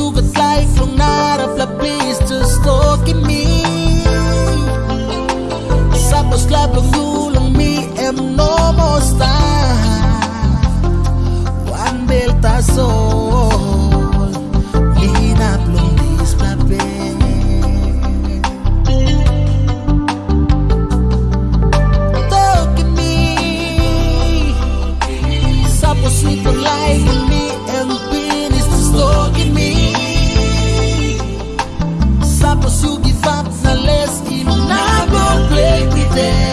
you got like long night please just talking me. Sapos labang you lang me am no more star One belta so day.